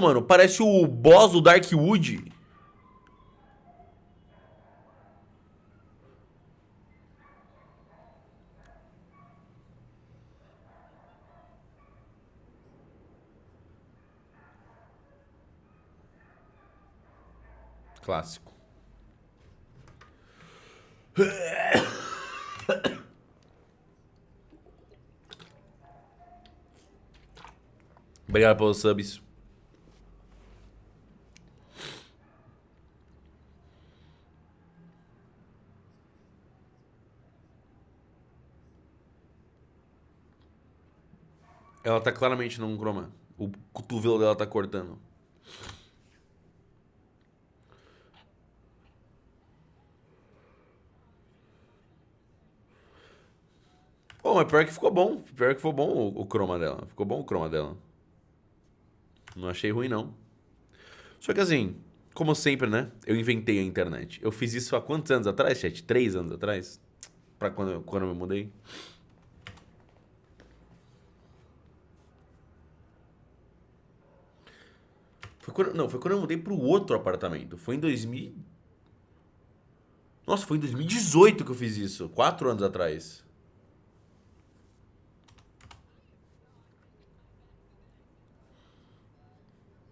mano. Parece o boss do Darkwood. Clássico. Obrigado pelos subs. Ela tá claramente num croma. O cotovelo dela tá cortando. Pô, mas pior que ficou bom. Pior que ficou bom o, o croma dela. Ficou bom o croma dela. Não achei ruim, não. Só que assim, como sempre, né? Eu inventei a internet. Eu fiz isso há quantos anos atrás, chat? Três anos atrás? Pra quando quando eu me mudei? Foi quando, não, foi quando eu mudei pro outro apartamento. Foi em 2000... Nossa, foi em 2018 que eu fiz isso. Quatro anos atrás.